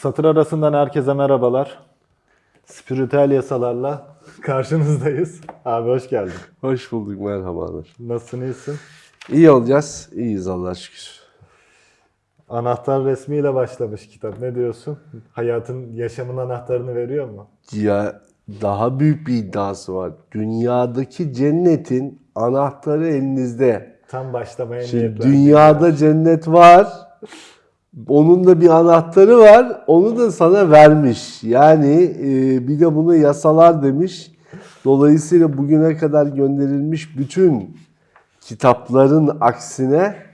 Satır arasından herkese merhabalar. Spiritüel yasalarla karşınızdayız. Abi hoş geldin. Hoş bulduk, merhabalar. Nasılsın, iyisin? İyi olacağız, iyiyiz Allah'a şükür. Anahtar resmiyle başlamış kitap. Ne diyorsun? Hayatın, yaşamın anahtarını veriyor mu? Ya daha büyük bir iddiası var. Dünyadaki cennetin anahtarı elinizde. Tam başlamaya Şimdi niyetlendim. dünyada cennet var. Onun da bir anahtarı var. Onu da sana vermiş. Yani e, bir de bunu yasalar demiş. Dolayısıyla bugüne kadar gönderilmiş bütün kitapların aksine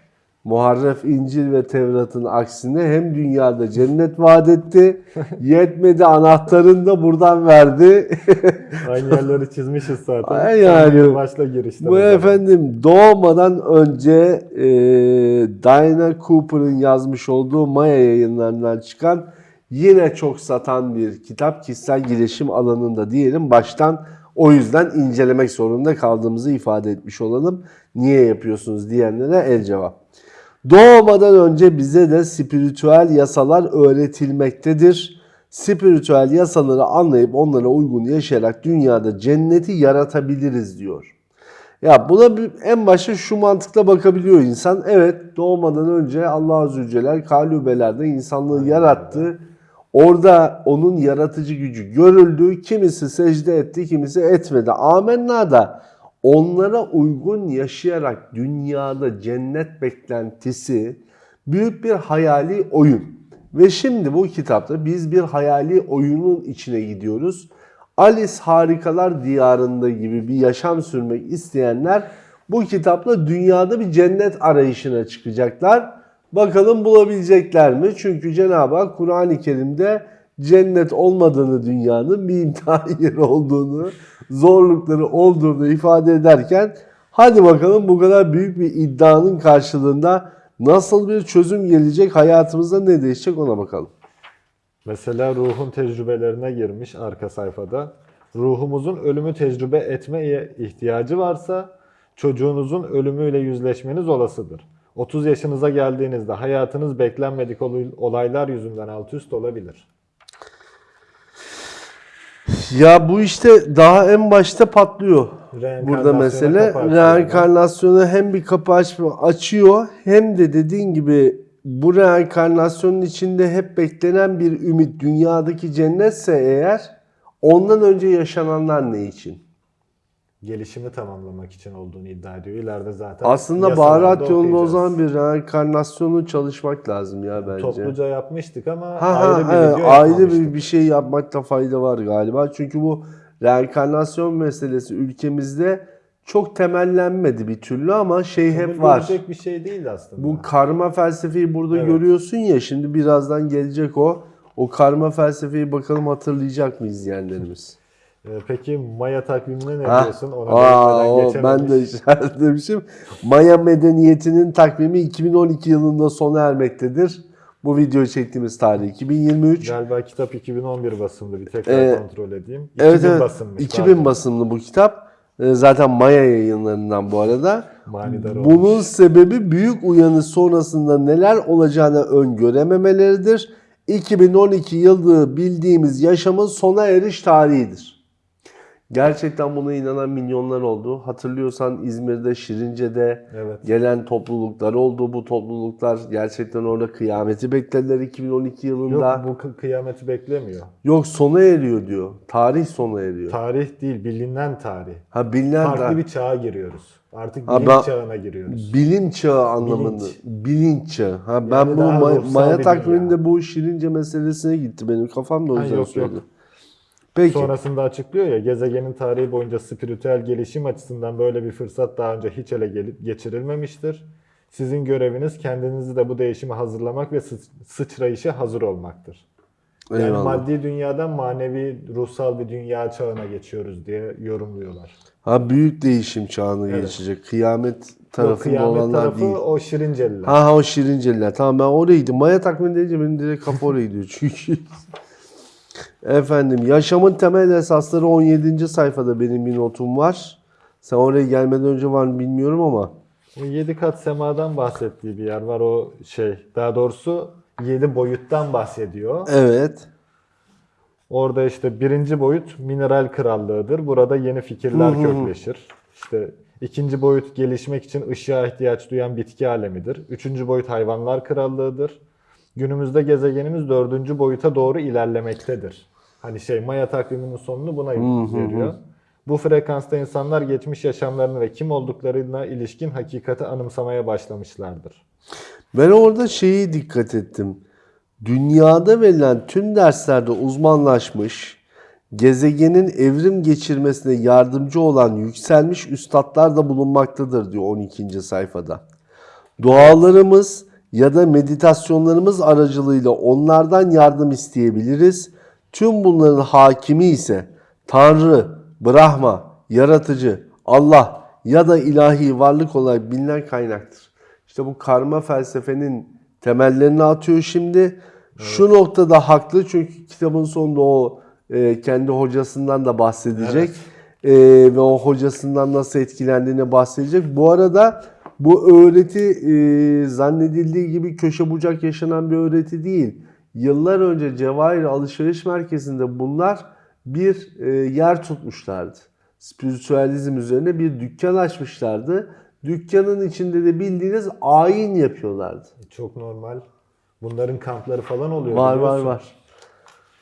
Muharref İncil ve Tevrat'ın aksine hem dünyada cennet vaat etti. Yetmedi anahtarını da buradan verdi. Aynı yerleri çizmişiz zaten. Ay yani. Başla girişte. Bu efendim doğmadan önce e, Diana Cooper'ın yazmış olduğu Maya yayınlarından çıkan yine çok satan bir kitap kişisel gelişim alanında diyelim baştan o yüzden incelemek zorunda kaldığımızı ifade etmiş olalım. Niye yapıyorsunuz diyenlere el cevap. Doğmadan önce bize de spiritüel yasalar öğretilmektedir. Spiritüel yasaları anlayıp onlara uygun yaşayarak dünyada cenneti yaratabiliriz diyor. Ya buna en başta şu mantıkla bakabiliyor insan. Evet doğmadan önce Allah Celle kalübelerde insanlığı yarattı. Orada onun yaratıcı gücü görüldü. Kimisi secde etti, kimisi etmedi. Amenna da onlara uygun yaşayarak dünyada cennet beklentisi büyük bir hayali oyun. Ve şimdi bu kitapta biz bir hayali oyunun içine gidiyoruz. Alice Harikalar Diyarında gibi bir yaşam sürmek isteyenler bu kitapla dünyada bir cennet arayışına çıkacaklar. Bakalım bulabilecekler mi? Çünkü Cenab-ı Hak Kur'an-ı Kerim'de cennet olmadığını dünyanın bir imtihan yeri olduğunu, zorlukları olduğunu ifade ederken hadi bakalım bu kadar büyük bir iddianın karşılığında nasıl bir çözüm gelecek, hayatımızda ne değişecek ona bakalım. Mesela ruhun tecrübelerine girmiş arka sayfada. Ruhumuzun ölümü tecrübe etmeye ihtiyacı varsa çocuğunuzun ölümüyle yüzleşmeniz olasıdır. 30 yaşınıza geldiğinizde hayatınız beklenmedik olay- olaylar yüzünden alt üst olabilir. Ya bu işte daha en başta patlıyor. Burada mesele reenkarnasyona hem bir kapı açma, açıyor hem de dediğin gibi bu reenkarnasyonun içinde hep beklenen bir ümit dünyadaki cennetse eğer ondan önce yaşananlar ne için? Gelişimi tamamlamak için olduğunu iddia ediyor. İleride zaten Aslında baharat yolunda o zaman bir reenkarnasyonu çalışmak lazım ya bence. Topluca yapmıştık ama Ha, ayrı ha, bir evet, video ayrı bir, bir şey yapmakta fayda var galiba. Çünkü bu reenkarnasyon meselesi ülkemizde çok temellenmedi bir türlü ama şey hep var. görecek bir şey değil aslında. Bu karma felsefeyi burada Evet. görüyorsun ya şimdi birazdan gelecek o. O karma felsefeyi bakalım hatırlayacak mı izleyenlerimiz? Ee, Peki Maya takvimine ne Ha? diyorsun? Ona Aa, o, ben de geçememiş. işaretlemişim. Maya medeniyetinin takvimi 2012 yılında sona ermektedir. Bu videoyu çektiğimiz tarih 2023. Galiba kitap 2011 basımlı. Bir tekrar Ee, kontrol edeyim. 2000 Evet evet. basımmış. 2000 pardon. basımlı bu kitap. Ee, Zaten Maya yayınlarından bu arada. Manidar Bunun olmuş. sebebi büyük uyanış sonrasında neler olacağını öngörememeleridir. 2012 yılı bildiğimiz yaşamın sona eriş tarihidir. Gerçekten buna inanan milyonlar oldu. Hatırlıyorsan İzmir'de, Şirince'de Evet. gelen topluluklar oldu. Bu topluluklar gerçekten orada kıyameti beklediler 2012 yılında. Yok bu kı- kıyameti beklemiyor. Yok sona eriyor diyor. Tarih sona eriyor. Tarih değil, bilinen tarih. Ha bilinen Farklı da- bir çağa giriyoruz. Artık Ha, bilinç ben- çağına giriyoruz. bilim çağı anlamında. Bilinç. Bilinç çağı. Ha ben Yani bu Maya, takviminde bu şirince meselesine gitti benim kafam da o Ha, yüzden yok, söyledim. yok. Peki. Sonrasında açıklıyor ya gezegenin tarihi boyunca spiritüel gelişim açısından böyle bir fırsat daha önce hiç ele geçirilmemiştir. Sizin göreviniz kendinizi de bu değişime hazırlamak ve sı- sıçrayışa hazır olmaktır. Yani Eyvallah. maddi dünyadan manevi, ruhsal bir dünya çağına geçiyoruz diye yorumluyorlar. Ha büyük değişim çağını Evet. geçecek. Kıyamet tarafında kıyamet olanlar tarafı değil. o Şirinceliler. Ha ha o şirinceliler. Tamam ben oraydım. Maya takvimi deyince benim direkt kafa oraya gidiyor çünkü. Efendim yaşamın temel esasları 17. sayfada benim bir notum var. Sen oraya gelmeden önce var mı bilmiyorum ama. O yedi kat semadan bahsettiği bir yer var o şey. Daha doğrusu 7 boyuttan bahsediyor. Evet. Orada işte birinci boyut mineral krallığıdır. Burada yeni fikirler Hı hı. kökleşir. İşte ikinci boyut gelişmek için ışığa ihtiyaç duyan bitki alemidir. Üçüncü boyut hayvanlar krallığıdır. Günümüzde gezegenimiz dördüncü boyuta doğru ilerlemektedir. Hani şey Maya takviminin sonunu buna veriyor. Bu frekansta insanlar geçmiş yaşamlarını ve kim olduklarına ilişkin hakikati anımsamaya başlamışlardır. Ben orada şeyi dikkat ettim. Dünyada verilen tüm derslerde uzmanlaşmış, gezegenin evrim geçirmesine yardımcı olan yükselmiş üstadlar da bulunmaktadır diyor 12. sayfada. Dualarımız ya da meditasyonlarımız aracılığıyla onlardan yardım isteyebiliriz. Tüm bunların hakimi ise Tanrı, Brahma, Yaratıcı, Allah ya da ilahi varlık olarak bilinen kaynaktır. İşte bu karma felsefenin temellerini atıyor şimdi. Şu noktada haklı çünkü kitabın sonunda o e, kendi hocasından da bahsedecek. E, ve o hocasından nasıl etkilendiğini bahsedecek. Bu arada bu öğreti e, zannedildiği gibi köşe bucak yaşanan bir öğreti değil. Yıllar önce Cevahir Alışveriş Merkezi'nde bunlar bir e, yer tutmuşlardı. Spiritüalizm üzerine bir dükkan açmışlardı. Dükkanın içinde de bildiğiniz ayin yapıyorlardı. Çok normal. Bunların kampları falan oluyor. Var var var.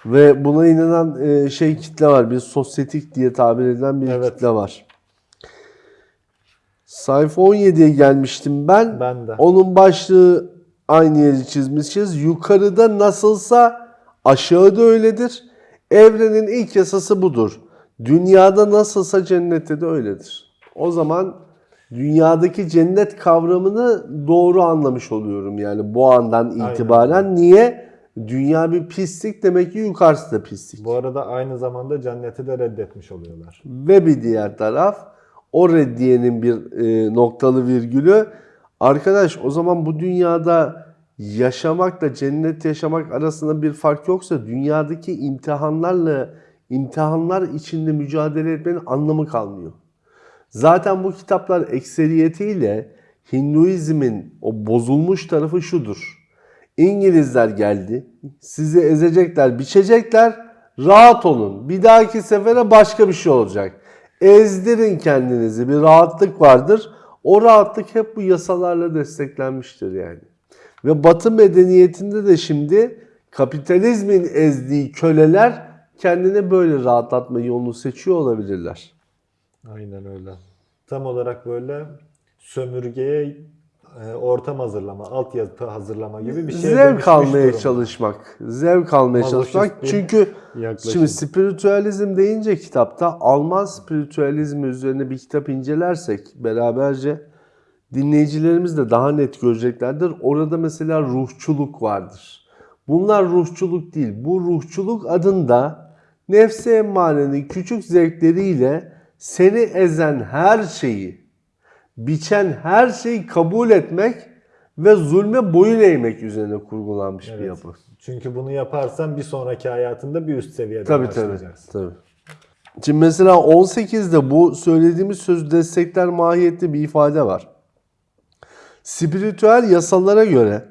Ve buna inanan e, şey kitle var. Bir sosyetik diye tabir edilen bir Evet. kitle var. Sayfa 17'ye gelmiştim ben. Ben de. Onun başlığı aynı yeri çizmişiz. Yukarıda nasılsa aşağıda öyledir. Evrenin ilk yasası budur. Dünyada nasılsa cennette de öyledir. O zaman dünyadaki cennet kavramını doğru anlamış oluyorum yani bu andan itibaren. Niye? Dünya bir pislik demek ki yukarısı da pislik. Bu arada aynı zamanda cenneti de reddetmiş oluyorlar. Ve bir diğer taraf o reddiyenin bir e, noktalı virgülü. Arkadaş o zaman bu dünyada yaşamakla cennet yaşamak arasında bir fark yoksa dünyadaki imtihanlarla imtihanlar içinde mücadele etmenin anlamı kalmıyor. Zaten bu kitaplar ekseriyetiyle Hinduizmin o bozulmuş tarafı şudur. İngilizler geldi, sizi ezecekler, biçecekler, rahat olun. Bir dahaki sefere başka bir şey olacak. Ezdirin kendinizi, bir rahatlık vardır. O rahatlık hep bu yasalarla desteklenmiştir yani. Ve Batı medeniyetinde de şimdi kapitalizmin ezdiği köleler kendine böyle rahatlatma yolunu seçiyor olabilirler. Aynen öyle. Tam olarak böyle sömürgeye ortam hazırlama, altyapı hazırlama gibi bir şey Zevk almaya durumda. çalışmak. Zevk almaya Mazoşist çalışmak. Çünkü yaklaşım. şimdi spiritüalizm deyince kitapta Alman spiritüalizmi üzerine bir kitap incelersek beraberce dinleyicilerimiz de daha net göreceklerdir. Orada mesela ruhçuluk vardır. Bunlar ruhçuluk değil. Bu ruhçuluk adında nefsi emmarenin küçük zevkleriyle seni ezen her şeyi, biçen her şeyi kabul etmek ve zulme boyun eğmek üzerine kurgulanmış bir Evet. yapı. Çünkü bunu yaparsan bir sonraki hayatında bir üst seviyede Tabii tabii. başlayacaksın. tabii. Şimdi mesela 18'de bu söylediğimiz söz destekler mahiyette bir ifade var. Spiritüel yasalara göre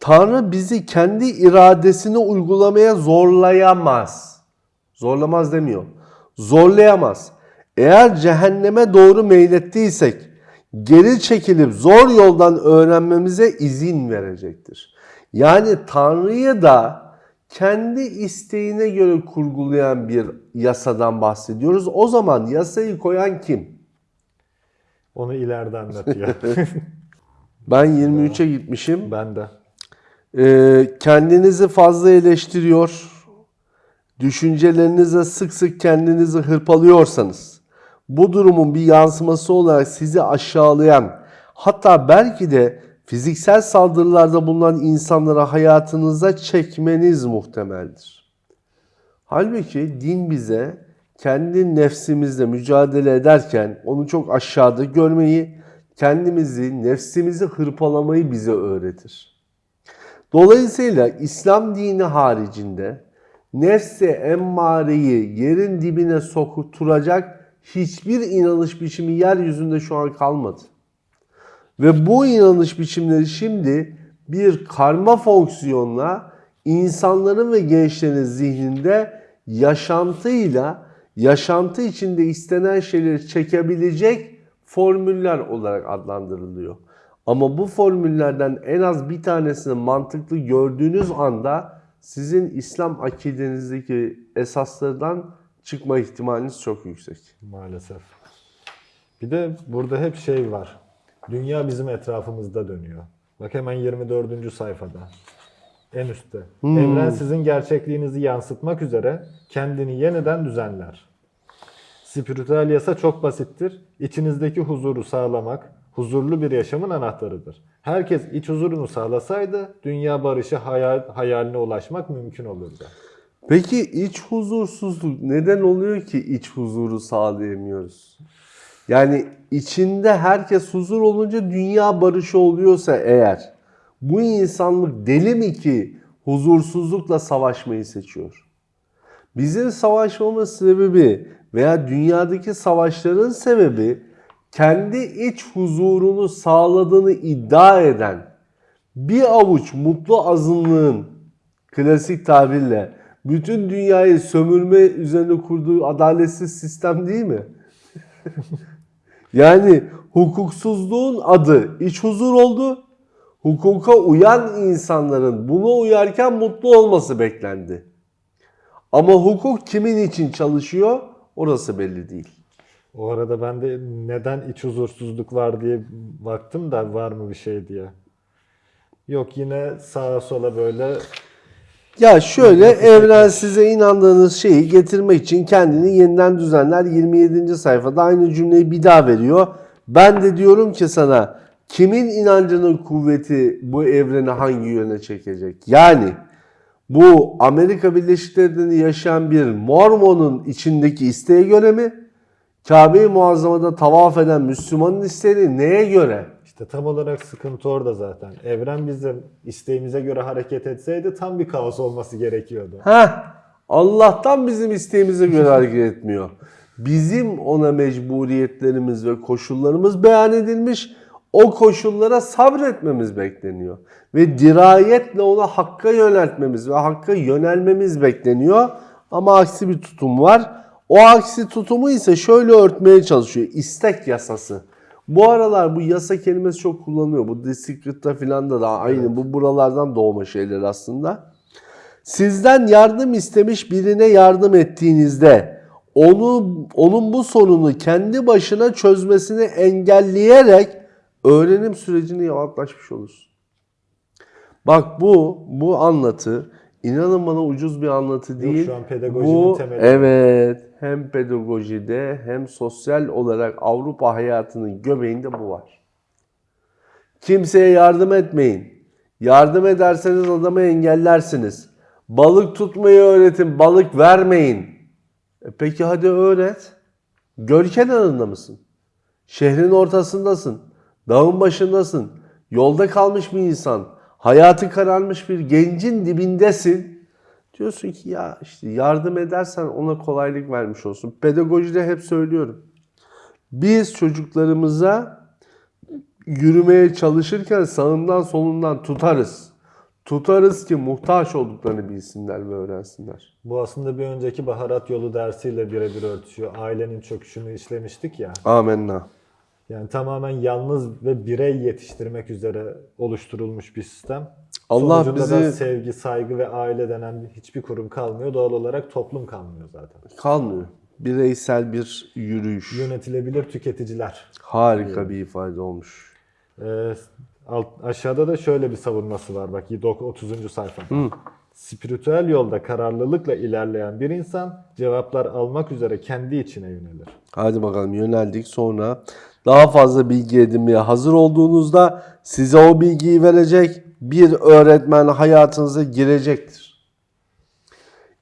Tanrı bizi kendi iradesini uygulamaya zorlayamaz. Zorlamaz demiyor. Zorlayamaz. Eğer cehenneme doğru meylettiysek geri çekilip zor yoldan öğrenmemize izin verecektir. Yani Tanrı'yı da kendi isteğine göre kurgulayan bir yasadan bahsediyoruz. O zaman yasayı koyan kim? Onu ileride anlatıyor. Ben 23'e gitmişim. ben de. Ee, kendinizi fazla eleştiriyor, düşüncelerinize sık sık kendinizi hırpalıyorsanız, bu durumun bir yansıması olarak sizi aşağılayan, hatta belki de fiziksel saldırılarda bulunan insanlara hayatınıza çekmeniz muhtemeldir. Halbuki din bize kendi nefsimizle mücadele ederken onu çok aşağıda görmeyi, kendimizi, nefsimizi hırpalamayı bize öğretir. Dolayısıyla İslam dini haricinde nefse emmareyi yerin dibine sokuturacak hiçbir inanış biçimi yeryüzünde şu an kalmadı. Ve bu inanış biçimleri şimdi bir karma fonksiyonla insanların ve gençlerin zihninde yaşantıyla yaşantı içinde istenen şeyleri çekebilecek formüller olarak adlandırılıyor. Ama bu formüllerden en az bir tanesini mantıklı gördüğünüz anda sizin İslam akidenizdeki esaslardan çıkma ihtimaliniz çok yüksek. Maalesef. Bir de burada hep şey var. Dünya bizim etrafımızda dönüyor. Bak hemen 24. sayfada. En üstte. Evren sizin gerçekliğinizi yansıtmak üzere kendini yeniden düzenler. Spiritüel yasa çok basittir. İçinizdeki huzuru sağlamak, huzurlu bir yaşamın anahtarıdır. Herkes iç huzurunu sağlasaydı dünya barışı hayal, hayaline ulaşmak mümkün olurdu. Peki iç huzursuzluk neden oluyor ki iç huzuru sağlayamıyoruz? Yani içinde herkes huzur olunca dünya barışı oluyorsa eğer bu insanlık deli mi ki huzursuzlukla savaşmayı seçiyor? Bizim savaşmamız sebebi veya dünyadaki savaşların sebebi kendi iç huzurunu sağladığını iddia eden bir avuç mutlu azınlığın klasik tabirle bütün dünyayı sömürme üzerine kurduğu adaletsiz sistem değil mi? yani hukuksuzluğun adı iç huzur oldu. Hukuka uyan insanların buna uyarken mutlu olması beklendi. Ama hukuk kimin için çalışıyor orası belli değil. O arada ben de neden iç huzursuzluk var diye baktım da var mı bir şey diye. Yok yine sağa sola böyle Ya şöyle evren size inandığınız şeyi getirmek için kendini yeniden düzenler. 27. sayfada aynı cümleyi bir daha veriyor. Ben de diyorum ki sana kimin inancının kuvveti bu evreni hangi yöne çekecek? Yani bu Amerika Birleşik Devletleri'nde yaşayan bir Mormon'un içindeki isteğe göre mi? Kabe-i Muazzama'da tavaf eden Müslümanın isteği neye göre? İşte tam olarak sıkıntı orada zaten. Evren bizim isteğimize göre hareket etseydi tam bir kaos olması gerekiyordu. Heh, Allah'tan bizim isteğimize göre hareket etmiyor. Bizim ona mecburiyetlerimiz ve koşullarımız beyan edilmiş. O koşullara sabretmemiz bekleniyor. Ve dirayetle ona hakka yöneltmemiz ve hakka yönelmemiz bekleniyor. Ama aksi bir tutum var. O aksi tutumu ise şöyle örtmeye çalışıyor. İstek yasası. Bu aralar bu yasa kelimesi çok kullanılıyor. Bu Secret'ta filan da, da aynı. Bu buralardan doğma şeyler aslında. Sizden yardım istemiş birine yardım ettiğinizde onu onun bu sorunu kendi başına çözmesini engelleyerek öğrenim sürecini yavaşlatmış olursun. Bak bu bu anlatı inanın bana ucuz bir anlatı değil. şu an pedagojinin bu, temeli. Evet, hem pedagojide hem sosyal olarak Avrupa hayatının göbeğinde bu var. Kimseye yardım etmeyin. Yardım ederseniz adamı engellersiniz. Balık tutmayı öğretin, balık vermeyin. E peki hadi öğret. Göl kenarında mısın? Şehrin ortasındasın. Dağın başındasın. Yolda kalmış bir insan. Hayatı kararmış bir gencin dibindesin. Diyorsun ki ya işte yardım edersen ona kolaylık vermiş olsun. Pedagojide hep söylüyorum. Biz çocuklarımıza yürümeye çalışırken sağından solundan tutarız. Tutarız ki muhtaç olduklarını bilsinler ve öğrensinler. Bu aslında bir önceki baharat yolu dersiyle birebir örtüşüyor. Ailenin çöküşünü işlemiştik ya. Amenna. Yani tamamen yalnız ve birey yetiştirmek üzere oluşturulmuş bir sistem. Allah Sonucunda da bizi- sevgi, saygı ve aile denen hiçbir kurum kalmıyor. Doğal olarak toplum kalmıyor zaten. Kalmıyor. Bireysel bir yürüyüş. Yönetilebilir tüketiciler. Harika bir ifade olmuş. Ee, alt, aşağıda da şöyle bir savunması var bak 30. sayfa. Spiritüel yolda kararlılıkla ilerleyen bir insan cevaplar almak üzere kendi içine yönelir. Hadi bakalım yöneldik sonra daha fazla bilgi edinmeye hazır olduğunuzda size o bilgiyi verecek bir öğretmen hayatınıza girecektir.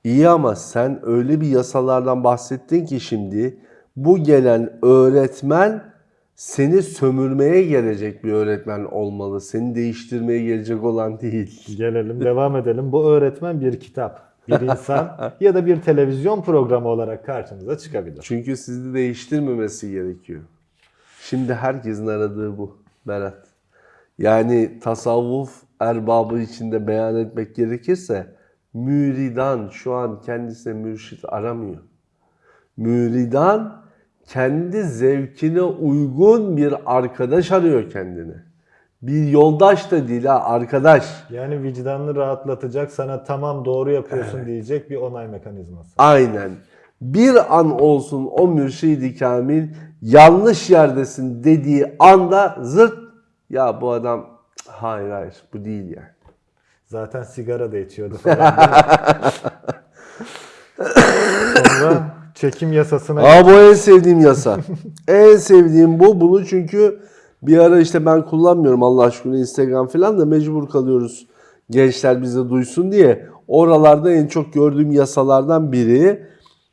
İyi ama sen öyle bir yasalardan bahsettin ki şimdi bu gelen öğretmen seni sömürmeye gelecek bir öğretmen olmalı. Seni değiştirmeye gelecek olan değil. Gelelim devam edelim. Bu öğretmen bir kitap, bir insan ya da bir televizyon programı olarak karşınıza çıkabilir. Çünkü sizi değiştirmemesi gerekiyor. Şimdi herkesin aradığı bu Berat. Yani tasavvuf erbabı içinde beyan etmek gerekirse müridan şu an kendisine mürşit aramıyor. Müridan kendi zevkine uygun bir arkadaş arıyor kendine. Bir yoldaş da değil ha arkadaş. Yani vicdanını rahatlatacak, sana tamam doğru yapıyorsun diyecek bir onay mekanizması. Aynen. Bir an olsun o mürşidi kamil yanlış yerdesin dediği anda zırt ya bu adam "Cık, hayır hayır bu değil yani. Zaten sigara da içiyordu falan. Sonra çekim yasasına Aa bu en sevdiğim yasa. en sevdiğim bu. Bunu çünkü bir ara işte ben kullanmıyorum Allah aşkına Instagram falan da mecbur kalıyoruz. Gençler bize duysun diye. Oralarda en çok gördüğüm yasalardan biri.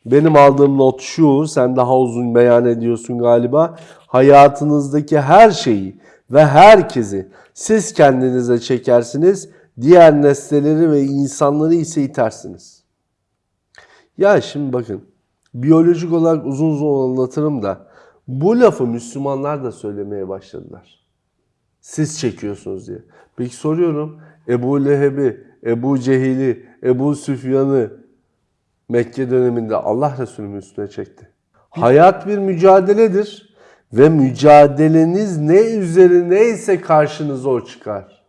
Benim aldığım not şu. Sen daha uzun beyan ediyorsun galiba. Hayatınızdaki her şeyi ve herkesi siz kendinize çekersiniz. Diğer nesneleri ve insanları ise itersiniz. Ya şimdi bakın biyolojik olarak uzun uzun anlatırım da bu lafı Müslümanlar da söylemeye başladılar. Siz çekiyorsunuz diye. Peki soruyorum Ebu Leheb'i, Ebu Cehil'i, Ebu Süfyan'ı Mekke döneminde Allah Resulü'nün üstüne çekti. Hayat bir mücadeledir ve mücadeleniz ne üzerineyse karşınıza o çıkar.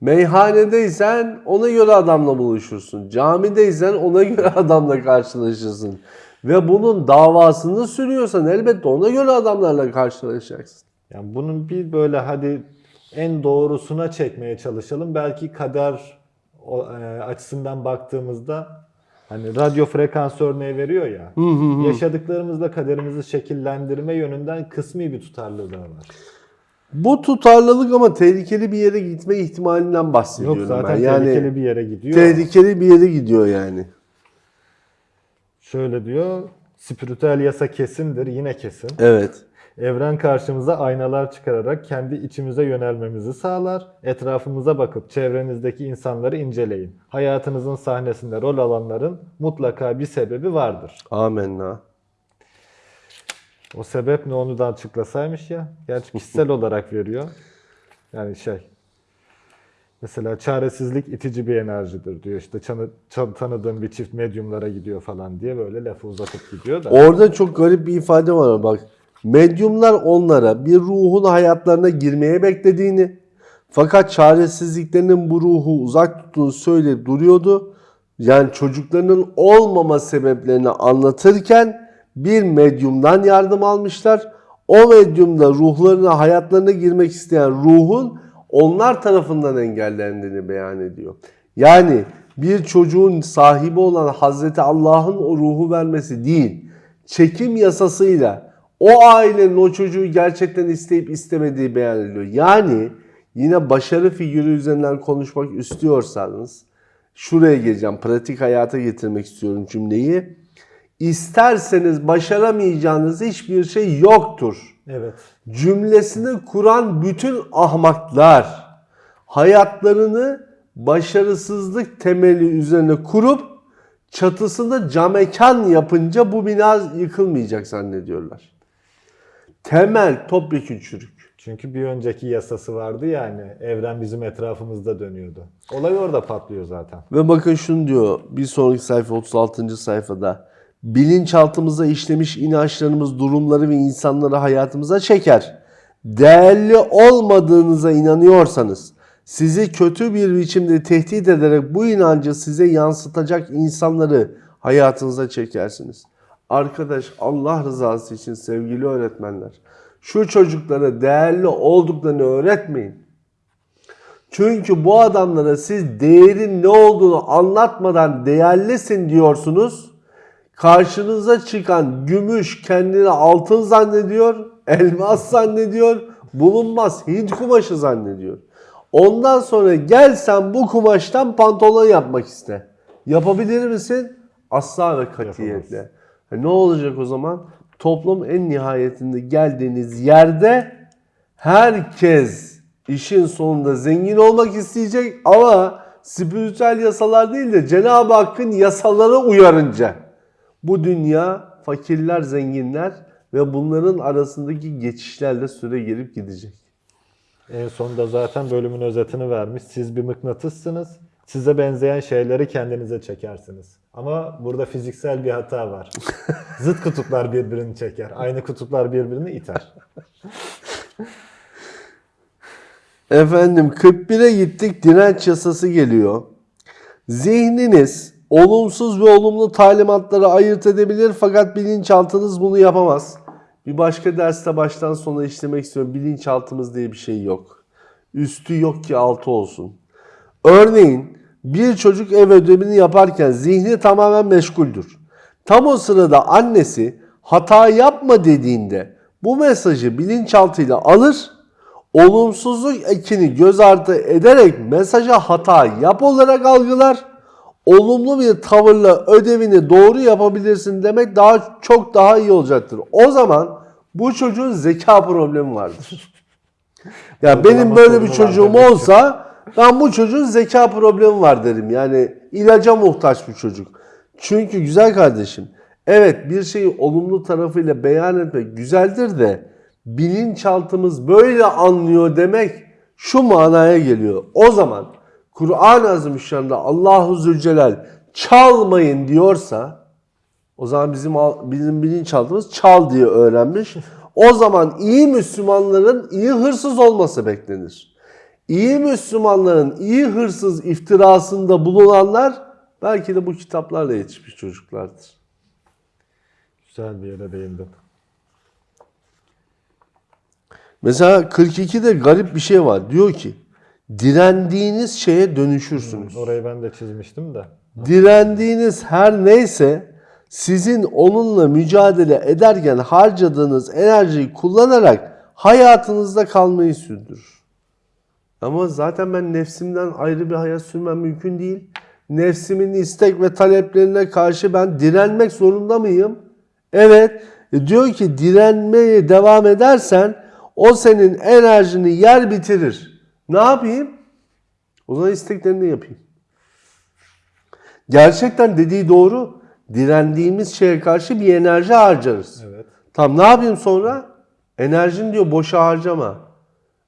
Meyhanedeysen ona göre adamla buluşursun. Camideysen ona göre adamla karşılaşırsın. Ve bunun davasını sürüyorsan elbette ona göre adamlarla karşılaşacaksın. Yani bunun bir böyle hadi en doğrusuna çekmeye çalışalım. Belki kader e, açısından baktığımızda hani radyo frekans örneği veriyor ya. Yaşadıklarımızla kaderimizi şekillendirme yönünden kısmi bir tutarlılığı var. Bu tutarlılık ama tehlikeli bir yere gitme ihtimalinden bahsediyorum Yok zaten ben. Yani tehlikeli bir yere gidiyor. tehlikeli bir yere gidiyor yani. Şöyle diyor. Spiritüel yasa kesindir. Yine kesin. Evet. Evren karşımıza aynalar çıkararak kendi içimize yönelmemizi sağlar. Etrafımıza bakıp çevrenizdeki insanları inceleyin. Hayatınızın sahnesinde rol alanların mutlaka bir sebebi vardır. Amenna. O sebep ne onu da açıklasaymış ya. Gerçi kişisel olarak veriyor. Yani şey. Mesela çaresizlik itici bir enerjidir diyor. İşte çanı- çan- tanıdığım bir çift medyumlara gidiyor falan diye böyle lafı uzatıp gidiyor da. Orada çok garip bir ifade var bak. Medyumlar onlara bir ruhun hayatlarına girmeye beklediğini fakat çaresizliklerinin bu ruhu uzak tuttuğunu söyleyip duruyordu. Yani çocuklarının olmama sebeplerini anlatırken bir medyumdan yardım almışlar. O medyumda ruhlarına, hayatlarına girmek isteyen ruhun onlar tarafından engellendiğini beyan ediyor. Yani bir çocuğun sahibi olan Hazreti Allah'ın o ruhu vermesi değil, çekim yasasıyla o ailenin o çocuğu gerçekten isteyip istemediği beyan ediliyor. Yani yine başarı figürü üzerinden konuşmak istiyorsanız şuraya geleceğim. Pratik hayata getirmek istiyorum cümleyi. İsterseniz başaramayacağınız hiçbir şey yoktur Evet. cümlesini kuran bütün ahmaklar hayatlarını başarısızlık temeli üzerine kurup çatısında camekan yapınca bu bina yıkılmayacak zannediyorlar. Temel topyekün çürük. Çünkü bir önceki yasası vardı yani. Evren bizim etrafımızda dönüyordu. Olay orada patlıyor zaten. Ve bakın şunu diyor bir sonraki sayfa 36. sayfada. Bilinçaltımıza işlemiş inançlarımız durumları ve insanları hayatımıza çeker. Değerli olmadığınıza inanıyorsanız sizi kötü bir biçimde tehdit ederek bu inancı size yansıtacak insanları hayatınıza çekersiniz. Arkadaş Allah rızası için sevgili öğretmenler şu çocuklara değerli olduklarını öğretmeyin. Çünkü bu adamlara siz değerin ne olduğunu anlatmadan değerlisin diyorsunuz. Karşınıza çıkan gümüş kendini altın zannediyor, elmas zannediyor, bulunmaz Hint kumaşı zannediyor. Ondan sonra gel sen bu kumaştan pantolon yapmak iste. Yapabilir misin? Asla ve katiyetle. Ha, Ne olacak o zaman? Toplum en nihayetinde geldiğiniz yerde herkes işin sonunda zengin olmak isteyecek ama spiritüel yasalar değil de Cenab-ı Hakk'ın yasalara uyarınca bu dünya fakirler, zenginler ve bunların arasındaki geçişlerle süre gelip gidecek. En sonunda zaten bölümün özetini vermiş. Siz bir mıknatıssınız. Size benzeyen şeyleri kendinize çekersiniz. Ama burada fiziksel bir hata var. Zıt kutuplar birbirini çeker. Aynı kutuplar birbirini iter. Efendim 41'e gittik direnç yasası geliyor. Zihniniz olumsuz ve olumlu talimatları ayırt edebilir fakat bilinçaltınız bunu yapamaz. Bir başka derste baştan sona işlemek istiyorum. Bilinçaltımız diye bir şey yok. Üstü yok ki altı olsun. Örneğin bir çocuk ev ödevini yaparken zihni tamamen meşguldür. Tam o sırada annesi hata yapma dediğinde bu mesajı bilinçaltıyla alır olumsuzluk ekini göz ardı ederek mesaja hata yap olarak algılar. Olumlu bir tavırla ödevini doğru yapabilirsin demek daha çok daha iyi olacaktır. O zaman bu çocuğun zeka problemi vardır. Ya benim böyle bir çocuğum olsa ben bu çocuğun zeka problemi var derim. Yani ilaca muhtaç bir çocuk. Çünkü güzel kardeşim evet bir şeyi olumlu tarafıyla beyan etmek güzeldir de bilinçaltımız böyle anlıyor demek şu manaya geliyor. O zaman Kur'an-ı Azimüşşan'da Allahu Zülcelal çalmayın diyorsa o zaman bizim bizim bilinçaltımız çal diye öğrenmiş. O zaman iyi Müslümanların iyi hırsız olması beklenir. İyi Müslümanların iyi hırsız iftirasında bulunanlar belki de bu kitaplarla yetişmiş çocuklardır. Güzel bir yere değindin. Mesela 42'de garip bir şey var. Diyor ki direndiğiniz şeye dönüşürsünüz. Orayı ben de çizmiştim de. Direndiğiniz her neyse sizin onunla mücadele ederken harcadığınız enerjiyi kullanarak hayatınızda kalmayı sürdürür. Ama zaten ben nefsimden ayrı bir hayat sürmem mümkün değil. Nefsimin istek ve taleplerine karşı ben direnmek zorunda mıyım? Evet. E diyor ki direnmeye devam edersen o senin enerjini yer bitirir. Ne yapayım? O zaman isteklerini yapayım. Gerçekten dediği doğru. Direndiğimiz şeye karşı bir enerji harcarız. Evet. Tam ne yapayım sonra? Enerjini diyor boşa harcama.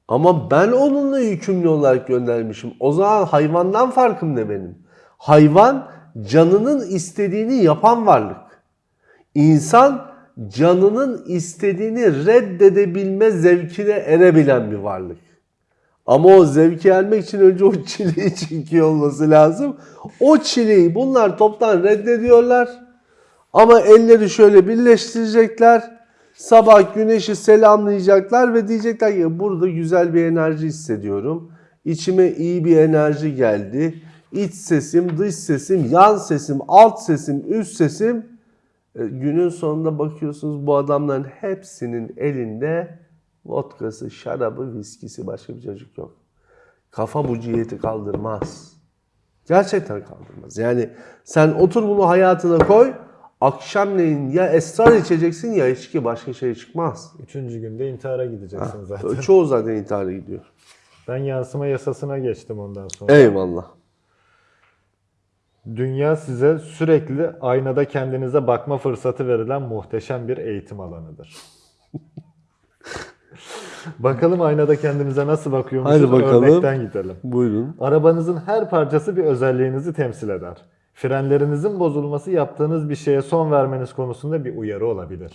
Ama ben onunla yükümlü olarak göndermişim. O zaman hayvandan farkım ne benim? Hayvan canının istediğini yapan varlık. İnsan canının istediğini reddedebilme zevkine erebilen bir varlık. Ama o zevki ermek için önce o çileyi çekiyor olması lazım. O çileyi bunlar toptan reddediyorlar. Ama elleri şöyle birleştirecekler. Sabah güneşi selamlayacaklar ve diyecekler ki burada güzel bir enerji hissediyorum. İçime iyi bir enerji geldi. İç sesim, dış sesim, yan sesim, alt sesim, üst sesim. E, Günün sonunda bakıyorsunuz bu adamların hepsinin elinde vodkası, şarabı, viskisi başka bir çocuk yok. Kafa bu ciheti kaldırmaz. Gerçekten kaldırmaz. Yani sen otur bunu hayatına koy. Akşamleyin ya esrar içeceksin ya içki başka şey çıkmaz. Üçüncü günde intihara gideceksin zaten. Çoğu zaten intihara gidiyor. Ben yansıma yasasına geçtim ondan sonra. Eyvallah. Dünya size sürekli aynada kendinize bakma fırsatı verilen muhteşem bir eğitim alanıdır. bakalım aynada kendimize nasıl bakıyormuşuz Hadi bakalım. örnekten gidelim. Buyurun. Arabanızın her parçası bir özelliğinizi temsil eder. Frenlerinizin bozulması yaptığınız bir şeye son vermeniz konusunda bir uyarı olabilir.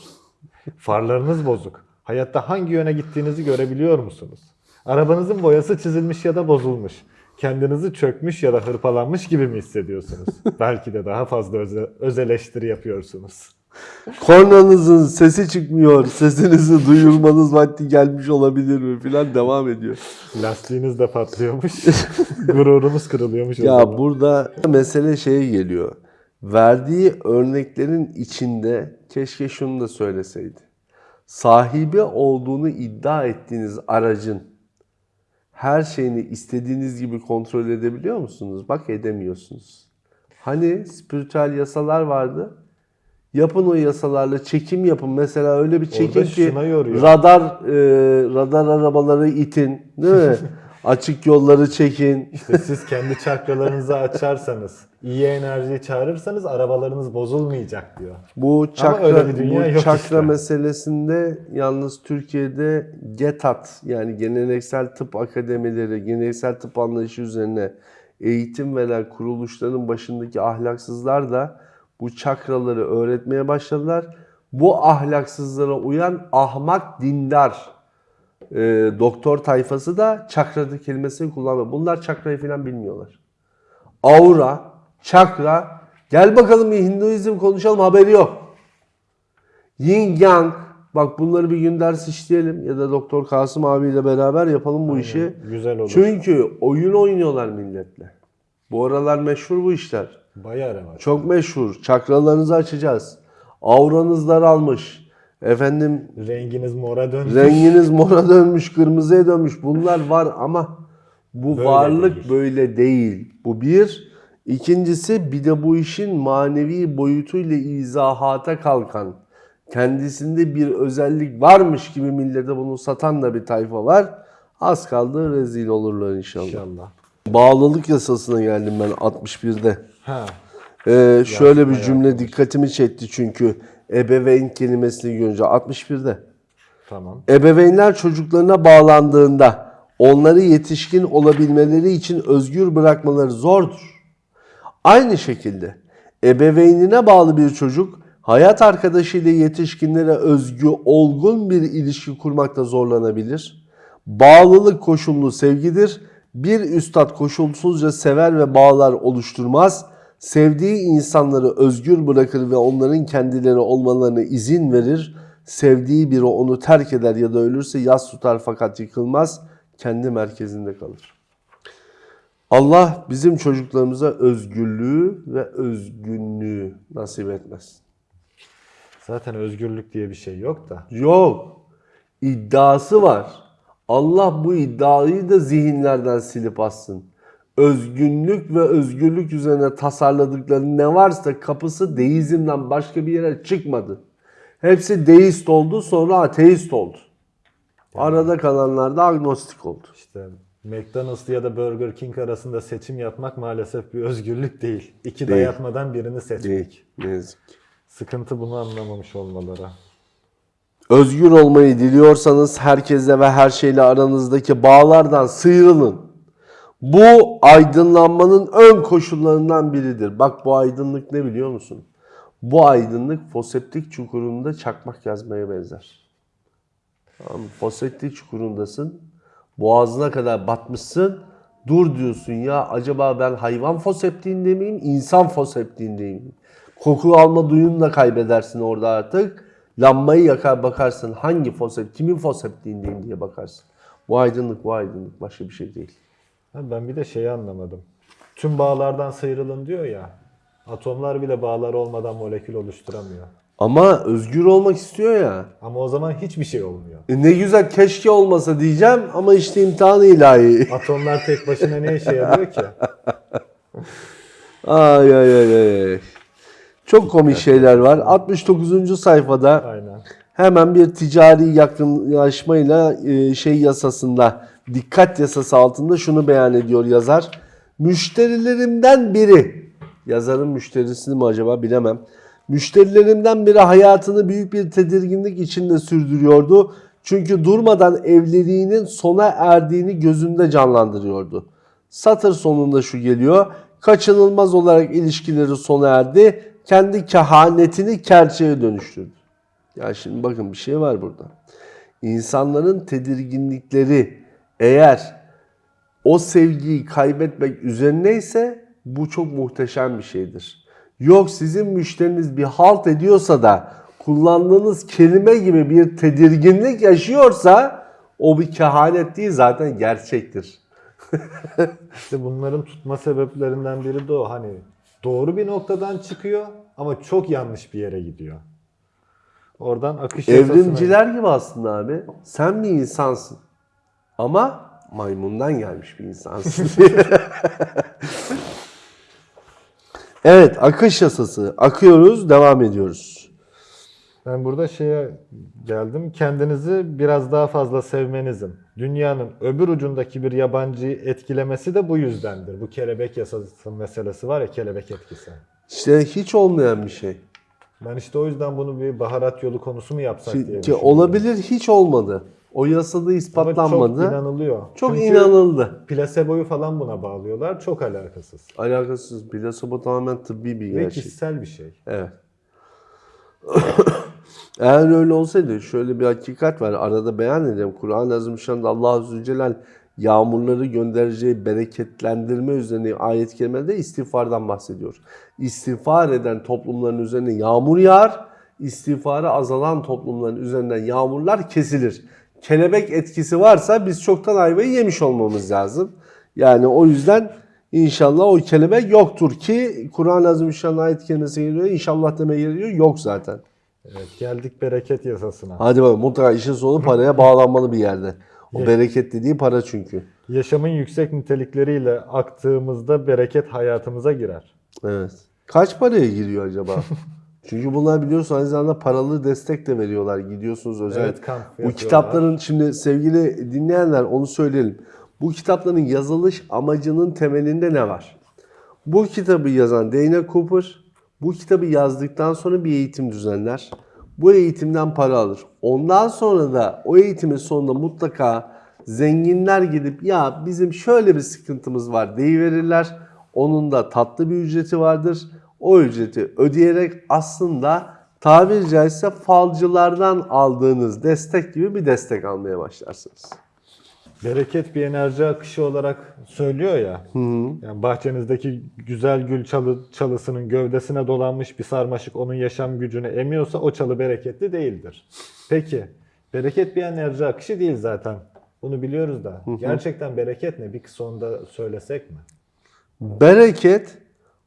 Farlarınız bozuk. Hayatta hangi yöne gittiğinizi görebiliyor musunuz? Arabanızın boyası çizilmiş ya da bozulmuş. Kendinizi çökmüş ya da hırpalanmış gibi mi hissediyorsunuz? Belki de daha fazla öze, öz eleştiri yapıyorsunuz. Kornanızın sesi çıkmıyor. Sesinizi duyurmanız vakti gelmiş olabilir mi? Filan devam ediyor. Lastiğiniz de patlıyormuş. Gururumuz kırılıyormuş Ya burada mesele şeye geliyor. Verdiği örneklerin içinde keşke şunu da söyleseydi. Sahibi olduğunu iddia ettiğiniz aracın her şeyini istediğiniz gibi kontrol edebiliyor musunuz? Bak edemiyorsunuz. Hani spiritüel yasalar vardı. Yapın o yasalarla çekim yapın. Mesela öyle bir çekim ki radar e, radar arabaları itin, değil mi? Açık yolları çekin. İşte siz kendi çakralarınızı açarsanız, iyi enerjiyi çağırırsanız arabalarınız bozulmayacak diyor. Bu çakra, öyle bir dünya bu yok çakra işte. meselesinde yalnız Türkiye'de GETAT yani geleneksel tıp akademileri, geleneksel tıp anlayışı üzerine eğitim veren kuruluşların başındaki ahlaksızlar da bu çakraları öğretmeye başladılar. Bu ahlaksızlara uyan ahmak dindar e, doktor tayfası da çakra kelimesini kullanmıyor. Bunlar çakrayı falan bilmiyorlar. Aura, çakra, gel bakalım bir Hinduizm konuşalım haberi yok. Yin Yang, bak bunları bir gün ders işleyelim ya da Doktor Kasım abiyle beraber yapalım bu işi. Güzel olur. Çünkü oyun oynuyorlar milletle. Bu aralar meşhur bu işler. Bayağı revaç. Çok meşhur. Çakralarınızı açacağız. Auranız daralmış. Efendim Renginiz mora dönmüş. Renginiz mora dönmüş, kırmızıya dönmüş. Bunlar var ama bu Böyle varlık değil. böyle değil. Bu bir. İkincisi bir de bu işin manevi boyutuyla izahata kalkan, kendisinde bir özellik varmış gibi millete bunu satan da bir tayfa var. Az kaldı rezil olurlar inşallah. İnşallah. Bağlılık yasasına geldim ben 61'de. Ha. Ee, şöyle bir cümle dikkatimi çekti çünkü ebeveyn kelimesini görünce 61'de. Tamam. Ebeveynler çocuklarına bağlandığında onları yetişkin olabilmeleri için özgür bırakmaları zordur. Aynı şekilde ebeveynine bağlı bir çocuk hayat arkadaşıyla yetişkinlere özgü olgun bir ilişki kurmakta zorlanabilir. Bağlılık koşullu sevgidir. Bir üstad koşulsuzca sever ve bağlar oluşturmaz. Sevdiği insanları özgür bırakır ve onların kendileri olmalarına izin verir. Sevdiği biri onu terk eder ya da ölürse yas tutar fakat yıkılmaz. Kendi merkezinde kalır. Allah bizim çocuklarımıza özgürlüğü ve özgünlüğü nasip etmez. Zaten özgürlük diye bir şey yok da. Yok. İddiası var. Allah bu iddiayı da zihinlerden silip atsın. Özgünlük ve özgürlük üzerine tasarladıkları ne varsa kapısı deizmden başka bir yere çıkmadı. Hepsi deist oldu sonra ateist oldu. Arada kalanlar da agnostik oldu. İşte McDonald's ya da Burger King arasında seçim yapmak maalesef bir özgürlük değil. İki Değil. dayatmadan birini seçmek. Değil. Ne yazık ki. Sıkıntı bunu anlamamış olmaları. Özgür olmayı diliyorsanız herkesle ve her şeyle aranızdaki bağlardan sıyrılın. Bu aydınlanmanın ön koşullarından biridir. Bak bu aydınlık ne biliyor musun? Bu aydınlık foseptik çukurunda çakmak yazmaya benzer. Tamam, foseptik çukurundasın. Boğazına kadar batmışsın. Dur diyorsun ya acaba ben hayvan foseptiğinde miyim, insan foseptiğindeyim miyim? Koku alma duyunu da kaybedersin orada artık. Lambayı yakar bakarsın hangi fosep, kimin foseptiğindeyim diye bakarsın. Bu aydınlık bu aydınlık başka bir şey değil. Ha, Ben bir de şeyi anlamadım. Tüm bağlardan sıyrılın diyor ya. Atomlar bile bağlar olmadan molekül oluşturamıyor. Ama özgür olmak istiyor ya. Ama o zaman hiçbir şey olmuyor. E ne güzel keşke olmasa diyeceğim ama işte imtihanı ilahi. Atomlar tek başına ne işe yarıyor ki? Ay ay ay ay. ay. Çok komik şeyler var. 69. sayfada Aynen. hemen bir ticari yakınlaşmayla e, şey yasasında dikkat yasası altında şunu beyan ediyor yazar. Müşterilerimden biri yazarın müşterisini mi acaba bilemem. Müşterilerimden biri hayatını büyük bir tedirginlik içinde sürdürüyordu. Çünkü durmadan evliliğinin sona erdiğini gözünde canlandırıyordu. Satır sonunda şu geliyor. Kaçınılmaz olarak ilişkileri sona erdi. Kendi kehanetini gerçeğe dönüştürdü. Ya şimdi bakın bir şey var burada. İnsanların tedirginlikleri eğer o sevgiyi kaybetmek üzerineyse bu çok muhteşem bir şeydir. Yok sizin müşteriniz bir halt ediyorsa da kullandığınız kelime gibi bir tedirginlik yaşıyorsa o bir kehanet değil zaten gerçektir. İşte bunların tutma sebeplerinden biri de o. Hani doğru bir noktadan çıkıyor ama çok yanlış bir yere gidiyor. Oradan akış Evrimciler gibi aslında abi. Sen bir insansın. Ama maymundan gelmiş bir insansın. evet akış yasası. Akıyoruz devam ediyoruz. Ben burada şeye geldim. Kendinizi biraz daha fazla sevmenizin, dünyanın öbür ucundaki bir yabancıyı etkilemesi de bu yüzdendir. Bu kelebek yasası meselesi var ya, kelebek etkisi. İşte hiç olmayan bir şey. Ben işte o yüzden bunu bir baharat yolu konusu mu yapsak diye Ki, düşünüyorum. olabilir hiç olmadı. O yasada Ama ispatlanmadı. çok inanılıyor. Çok Çünkü inanıldı. Plaseboyu falan buna bağlıyorlar. Çok alakasız. Alakasız. Plasebo tamamen tıbbi bir Ve gerçek. kişisel bir şey. Evet. Eğer öyle olsaydı şöyle bir hakikat var. Arada beyan edeyim. Kur'an-ı Azimüşşan'da Allah Azze ve Celle yağmurları göndereceği bereketlendirme üzerine ayet-i kerimede istiğfardan bahsediyor. İstiğfar eden toplumların üzerine yağmur yağar. İstiğfarı azalan toplumların üzerinden yağmurlar kesilir. Kelebek etkisi varsa biz çoktan ayvayı yemiş olmamız lazım. Yani o yüzden inşallah o kelebek yoktur ki Kur'an-ı Azimüşşan'ın ayet-i kerimesi geliyor. İnşallah demeye geliyor. Yok zaten. Evet, geldik bereket yasasına. Hadi bakalım mutlaka işin sonu paraya bağlanmalı bir yerde. O bereket dediği para çünkü. Yaşamın yüksek nitelikleriyle aktığımızda bereket hayatımıza girer. Evet. Kaç paraya giriyor acaba? Çünkü bunlar biliyorsun aynı zamanda paralı destek de veriyorlar. Gidiyorsunuz özel. Evet, kamp Bu kitapların şimdi sevgili dinleyenler onu söyleyelim. Bu kitapların yazılış amacının temelinde ne var? Bu kitabı yazan Dana Cooper bu kitabı yazdıktan sonra bir eğitim düzenler. Bu eğitimden para alır. Ondan sonra da o eğitimin sonunda mutlaka zenginler gidip ya bizim şöyle bir sıkıntımız var deyiverirler. Onun da tatlı bir ücreti vardır. O ücreti ödeyerek aslında tabiri caizse falcılardan aldığınız destek gibi bir destek almaya başlarsınız. Bereket bir enerji akışı olarak söylüyor ya. Yani bahçenizdeki güzel gül çalı, çalısının gövdesine dolanmış bir sarmaşık onun yaşam gücünü emiyorsa o çalı bereketli değildir. Peki bereket bir enerji akışı değil zaten. Bunu biliyoruz da. Gerçekten bereket ne? Bir kısa söylesek mi? Bereket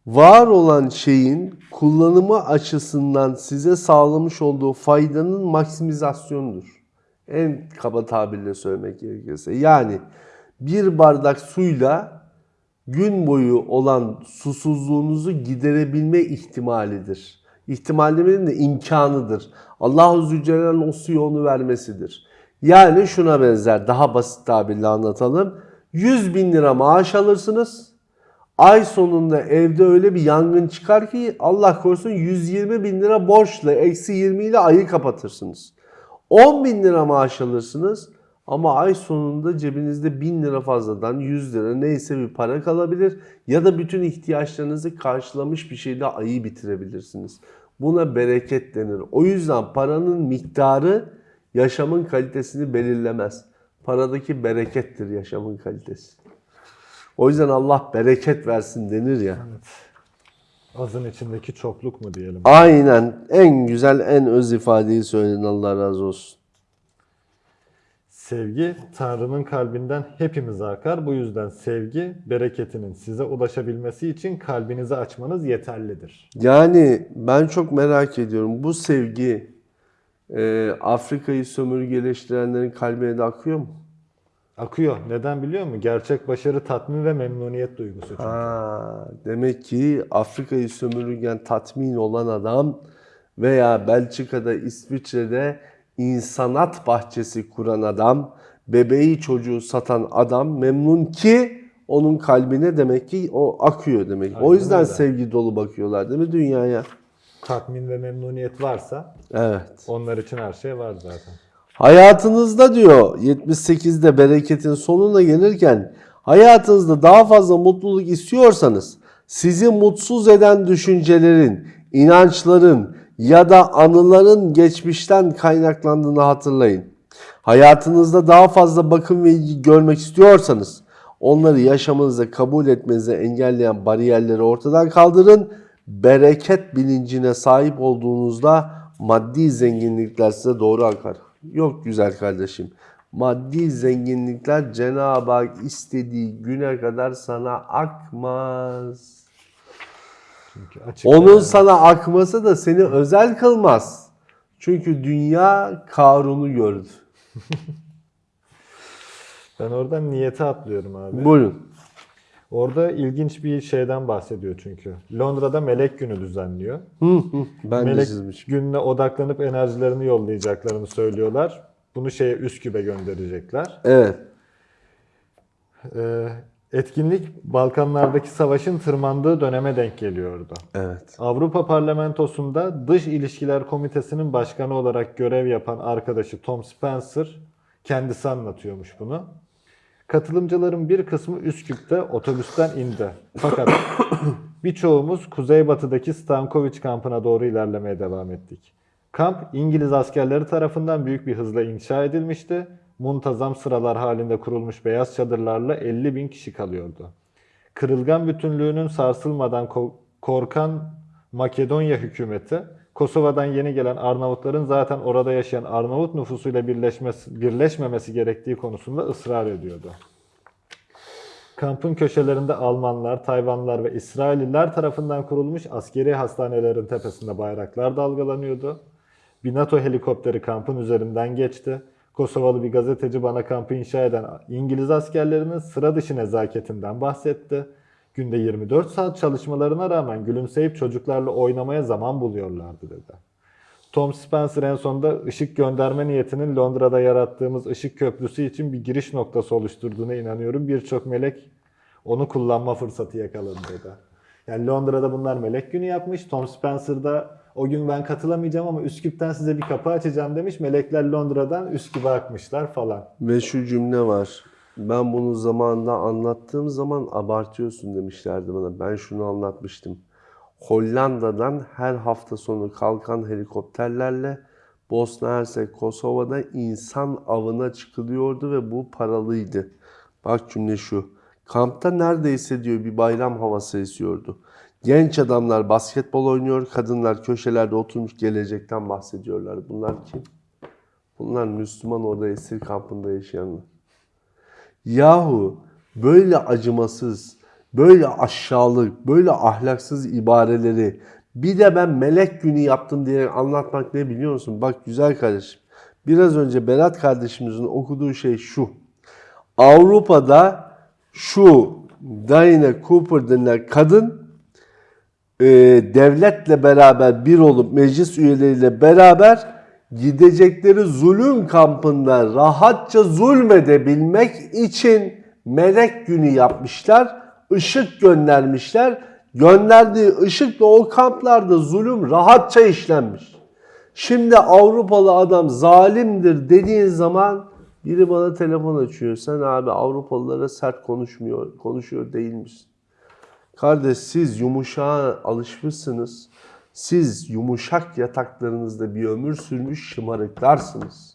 var olan şeyin kullanımı açısından size sağlamış olduğu faydanın maksimizasyonudur. En kaba tabirle söylemek gerekirse. Yani bir bardak suyla gün boyu olan susuzluğunuzu giderebilme ihtimalidir. İhtimal demenin de imkanıdır. Allah-u Zülcelal'in o suyu onu vermesidir. Yani şuna benzer daha basit tabirle anlatalım. 100 bin lira maaş alırsınız. Ay sonunda evde öyle bir yangın çıkar ki Allah korusun 120 bin lira borçla eksi 20 ile ayı kapatırsınız. 10 bin lira maaş alırsınız ama ay sonunda cebinizde 1000 lira fazladan 100 lira neyse bir para kalabilir ya da bütün ihtiyaçlarınızı karşılamış bir şeyle ayı bitirebilirsiniz. Buna bereket denir. O yüzden paranın miktarı yaşamın kalitesini belirlemez. Paradaki berekettir yaşamın kalitesi. O yüzden Allah bereket versin denir ya. Azın içindeki çokluk mu diyelim? Aynen en güzel en öz ifadeyi söyledin Allah razı olsun. Sevgi Tanrı'nın kalbinden hepimize akar. Bu yüzden sevgi bereketinin size ulaşabilmesi için kalbinizi açmanız yeterlidir. Yani ben çok merak ediyorum bu sevgi e, Afrika'yı sömürgeleştirenlerin kalbine de akıyor mu? Akıyor. Neden biliyor musun? Gerçek başarı, tatmin ve memnuniyet duygusu. çünkü. Ha, demek ki Afrika'yı sömürürken tatmin olan adam veya Belçika'da, İsviçre'de insanat bahçesi kuran adam, bebeği çocuğu satan adam memnun ki onun kalbine demek ki o akıyor demek. o Aynen yüzden öyle. sevgi dolu bakıyorlar değil mi dünyaya? Tatmin ve memnuniyet varsa Evet. onlar için her şey var zaten. Hayatınızda diyor 78'de bereketin sonuna gelirken hayatınızda daha fazla mutluluk istiyorsanız sizi mutsuz eden düşüncelerin, inançların ya da anıların geçmişten kaynaklandığını hatırlayın. Hayatınızda daha fazla bakım ve ilgi görmek istiyorsanız onları yaşamınızda kabul etmenizi engelleyen bariyerleri ortadan kaldırın. Bereket bilincine sahip olduğunuzda maddi zenginlikler size doğru akar. Yok güzel kardeşim. Maddi zenginlikler Cenab-ı Hak istediği güne kadar sana akmaz. Çünkü açık Onun yani. sana akması da seni özel kılmaz. Çünkü dünya Karun'u gördü. Ben oradan niyete atlıyorum abi. Buyurun. Orada ilginç bir şeyden bahsediyor çünkü. Londra'da Melek Günü düzenliyor. Hı hı. Ben Melek çizmişim. gününe odaklanıp enerjilerini yollayacaklarını söylüyorlar. Bunu şeye Üsküp'e gönderecekler. Evet. Ee, etkinlik Balkanlardaki savaşın tırmandığı döneme denk geliyordu. Evet. Avrupa Parlamentosu'nda Dış İlişkiler Komitesi'nin başkanı olarak görev yapan arkadaşı Tom Spencer kendisi anlatıyormuş bunu. Katılımcıların bir kısmı Üsküp'te otobüsten indi. Fakat birçoğumuz kuzeybatıdaki Stankovic kampına doğru ilerlemeye devam ettik. Kamp İngiliz askerleri tarafından büyük bir hızla inşa edilmişti. Muntazam sıralar halinde kurulmuş beyaz çadırlarla 50 bin kişi kalıyordu. Kırılgan bütünlüğünün sarsılmadan ko- korkan Makedonya hükümeti, Kosova'dan yeni gelen Arnavutların zaten orada yaşayan Arnavut nüfusuyla birleşmesi, birleşmemesi gerektiği konusunda ısrar ediyordu. Kampın köşelerinde Almanlar, Tayvanlılar ve İsrailliler tarafından kurulmuş askeri hastanelerin tepesinde bayraklar dalgalanıyordu. Bir NATO helikopteri kampın üzerinden geçti. Kosovalı bir gazeteci bana kampı inşa eden İngiliz askerlerinin sıra dışı nezaketinden bahsetti. Günde 24 saat çalışmalarına rağmen gülümseyip çocuklarla oynamaya zaman buluyorlardı dedi. Tom Spencer en sonunda ışık gönderme niyetinin Londra'da yarattığımız ışık köprüsü için bir giriş noktası oluşturduğuna inanıyorum. Birçok melek onu kullanma fırsatı yakaladı dedi. Yani Londra'da bunlar melek günü yapmış. Tom Spencer da o gün ben katılamayacağım ama Üsküp'ten size bir kapı açacağım demiş. Melekler Londra'dan Üsküp'e akmışlar falan. Ve şu cümle var. Ben bunu zamanında anlattığım zaman abartıyorsun demişlerdi bana. Ben şunu anlatmıştım. Hollanda'dan her hafta sonu kalkan helikopterlerle Bosna Hersek, Kosova'da insan avına çıkılıyordu ve bu paralıydı. Bak cümle şu. Kampta neredeyse diyor bir bayram havası esiyordu. Genç adamlar basketbol oynuyor, kadınlar köşelerde oturmuş gelecekten bahsediyorlar. Bunlar kim? Bunlar Müslüman orada esir kampında yaşayanlar. Yahu böyle acımasız, böyle aşağılık, böyle ahlaksız ibareleri bir de ben melek günü yaptım diye anlatmak ne biliyor musun? Bak güzel kardeşim. Biraz önce Berat kardeşimizin okuduğu şey şu. Avrupa'da şu Diana Cooper denilen kadın e, devletle beraber bir olup meclis üyeleriyle beraber gidecekleri zulüm kampında rahatça zulmedebilmek için melek günü yapmışlar. ışık göndermişler. Gönderdiği ışıkla o kamplarda zulüm rahatça işlenmiş. Şimdi Avrupalı adam zalimdir dediğin zaman biri bana telefon açıyor. Sen abi Avrupalılara sert konuşmuyor, konuşuyor değil misin? Kardeş siz yumuşağa alışmışsınız. Siz yumuşak yataklarınızda bir ömür sürmüş şımarıklarsınız.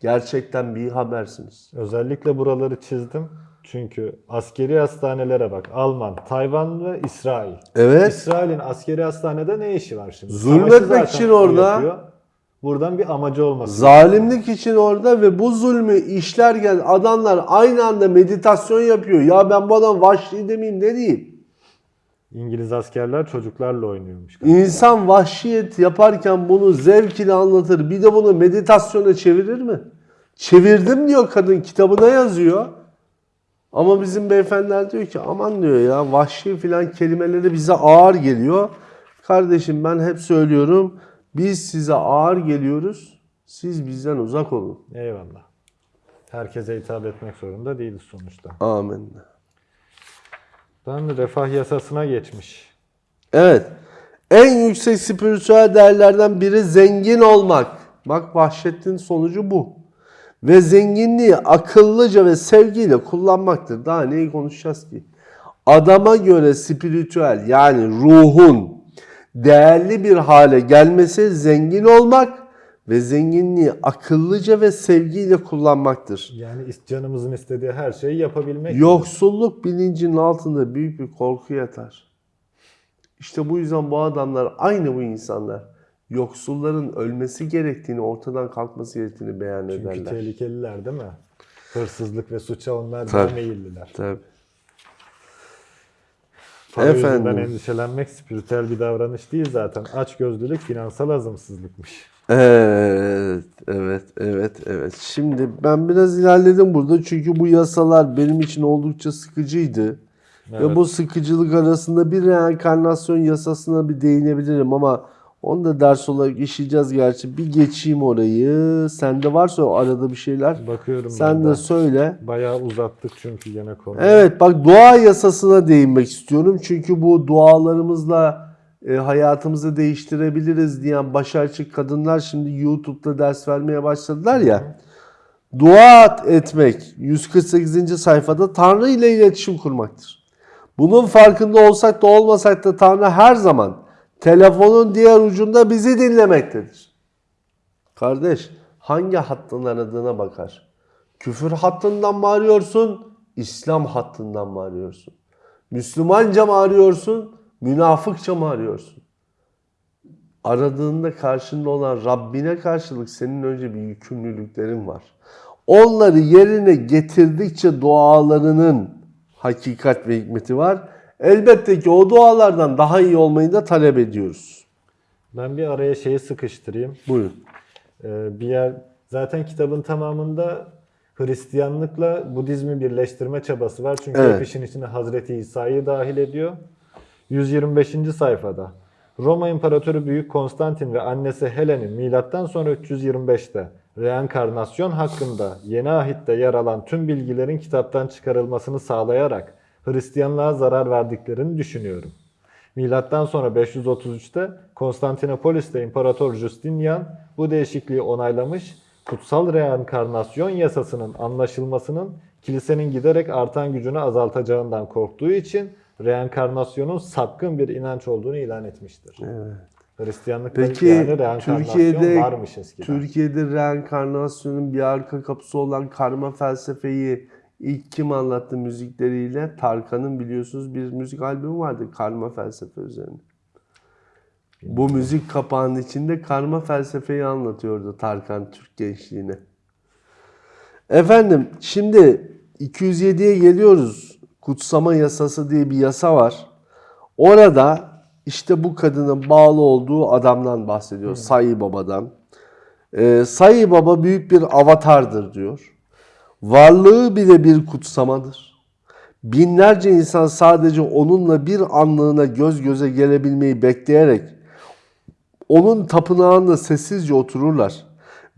Gerçekten bir habersiniz. Özellikle buraları çizdim. Çünkü askeri hastanelere bak. Alman, Tayvan ve İsrail. Evet. İsrail'in askeri hastanede ne işi var şimdi? Zulmetmek için orada. yapıyor. Buradan bir amacı olması. Zalimlik için orada ve bu zulmü işlerken adamlar aynı anda meditasyon yapıyor. Ya ben bu adam vahşi demeyeyim ne diyeyim? İngiliz askerler çocuklarla oynuyormuş. İnsan vahşiyet yaparken bunu zevk ile anlatır. Bir de bunu meditasyona çevirir mi? Çevirdim diyor kadın kitabına yazıyor. Ama bizim beyefendiler diyor ki aman diyor ya vahşi filan kelimeleri bize ağır geliyor. Kardeşim ben hep söylüyorum biz size ağır geliyoruz. Siz bizden uzak olun. Eyvallah. Herkese hitap etmek zorunda değiliz sonuçta. Amin. Ben refah yasasına geçmiş. Evet. En yüksek spiritüel değerlerden biri zengin olmak. Bak vahşetin sonucu bu. Ve zenginliği akıllıca ve sevgiyle kullanmaktır. Daha neyi konuşacağız ki? Adama göre spiritüel yani ruhun değerli bir hale gelmesi zengin olmak ve zenginliği akıllıca ve sevgiyle kullanmaktır. Yani canımızın istediği her şeyi yapabilmek. Yoksulluk bilincinin altında büyük bir korku yatar. İşte bu yüzden bu adamlar aynı bu insanlar yoksulların ölmesi gerektiğini, ortadan kalkması gerektiğini beyan Çünkü ederler. tehlikeliler değil mi? Hırsızlık ve suça onlar daha meyilliler. Tabii. Para Efendim. endişelenmek spiritüel bir davranış değil zaten. Açgözlülük finansal azımsızlıkmış. Evet, evet, evet, evet. Şimdi ben biraz ilerledim burada çünkü bu yasalar benim için oldukça sıkıcıydı. Ve Evet. bu sıkıcılık arasında bir reenkarnasyon yasasına bir değinebilirim ama onu da ders olarak işleyeceğiz gerçi. Bir geçeyim orayı. Sende varsa arada bir şeyler. Bakıyorum Sen ben de de. söyle. Bayağı uzattık çünkü gene konuyu. Evet bak dua yasasına değinmek istiyorum. Çünkü bu dualarımızla e, hayatımızı değiştirebiliriz diyen başarçı kadınlar şimdi YouTube'da ders vermeye başladılar ya. Dua etmek 148. sayfada Tanrı ile iletişim kurmaktır. Bunun farkında olsak da olmasak da Tanrı her zaman telefonun diğer ucunda bizi dinlemektedir. Kardeş hangi hattın aradığına bakar. Küfür hattından mı arıyorsun? İslam hattından mı arıyorsun? Müslümanca mı arıyorsun? Münafıkça mı arıyorsun? Aradığında karşında olan Rabbine karşılık senin önce bir yükümlülüklerin var. Onları yerine getirdikçe dualarının hakikat ve hikmeti var. Elbette ki o dualardan daha iyi olmayı da talep ediyoruz. Ben bir araya şeyi sıkıştırayım. Buyurun. Ee, bir yer zaten kitabın tamamında Hristiyanlıkla Budizmi birleştirme çabası var. Çünkü Evet. hep işin içine Hazreti İsa'yı dahil ediyor. 125. sayfada Roma İmparatoru Büyük Konstantin ve annesi Helen'in milattan sonra 325'te reenkarnasyon hakkında yeni ahitte yer alan tüm bilgilerin kitaptan çıkarılmasını sağlayarak Hristiyanlığa zarar verdiklerini düşünüyorum. Milattan sonra 533'te Konstantinopolis'te İmparator Justinian bu değişikliği onaylamış, kutsal reenkarnasyon yasasının anlaşılmasının kilisenin giderek artan gücünü azaltacağından korktuğu için reenkarnasyonun sapkın bir inanç olduğunu ilan etmiştir. Hristiyanlıkta Peki yani reenkarnasyon Türkiye'de varmış eskiden. Türkiye'de reenkarnasyonun bir arka kapısı olan karma felsefeyi ilk kim anlattı müzikleriyle? Tarkan'ın biliyorsunuz bir müzik albümü vardı karma felsefe üzerine. Bu müzik kapağının içinde karma felsefeyi anlatıyordu Tarkan Türk gençliğine. Efendim şimdi 207'ye geliyoruz. Kutsama yasası diye bir yasa var. Orada işte bu kadının bağlı olduğu adamdan bahsediyor. Sayı Baba'dan. Ee, Sayı Baba büyük bir avatardır diyor. Varlığı bile bir kutsamadır. Binlerce insan sadece onunla bir anlığına göz göze gelebilmeyi bekleyerek onun tapınağında sessizce otururlar.